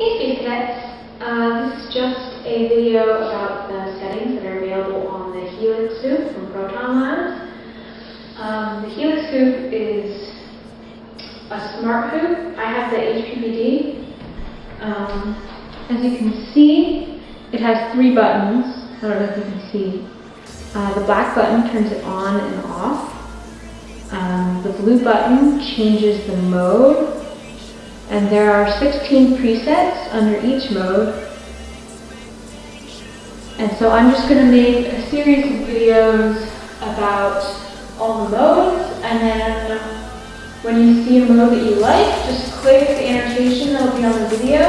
Hey Space Uh, this is just a video about the settings that are available on the Helix Hoop from Proton Labs. Um, the Helix Hoop is a smart hoop. I have the HPPD. Um, as you can see, it has three buttons. I don't know if you can see. Uh, the black button turns it on and off. Um, the blue button changes the mode and there are 16 presets under each mode. And so I'm just going to make a series of videos about all the modes, and then um, when you see a mode that you like, just click the annotation that will be on the video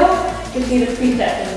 to see the presets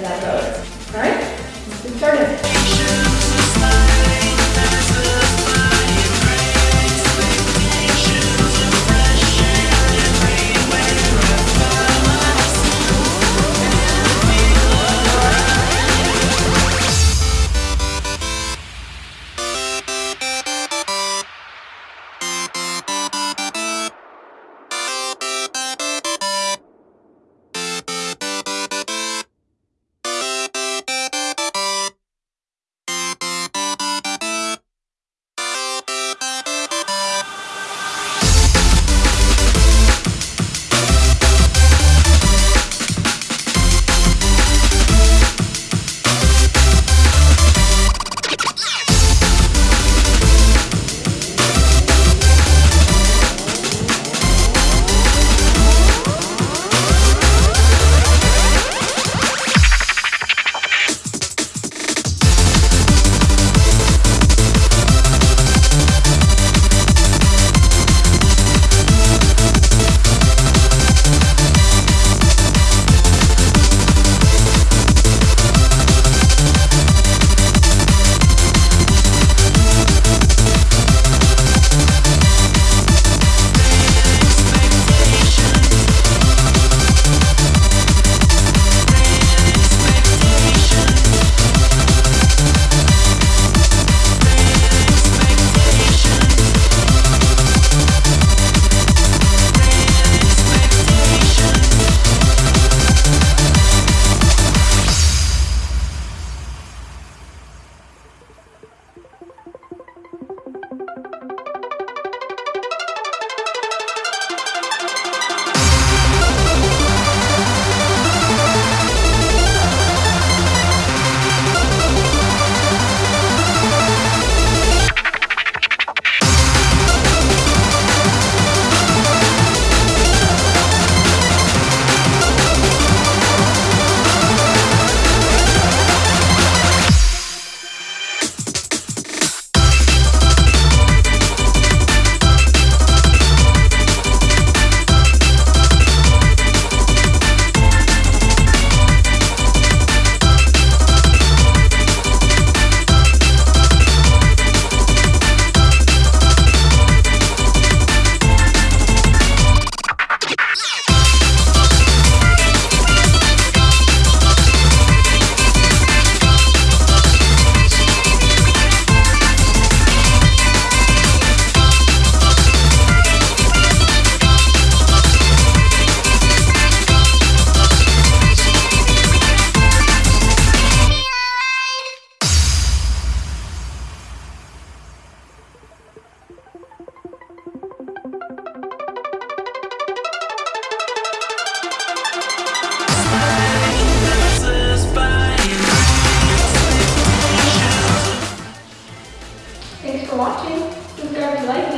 Thanks for watching. Subscribe if you like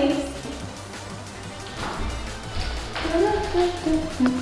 me.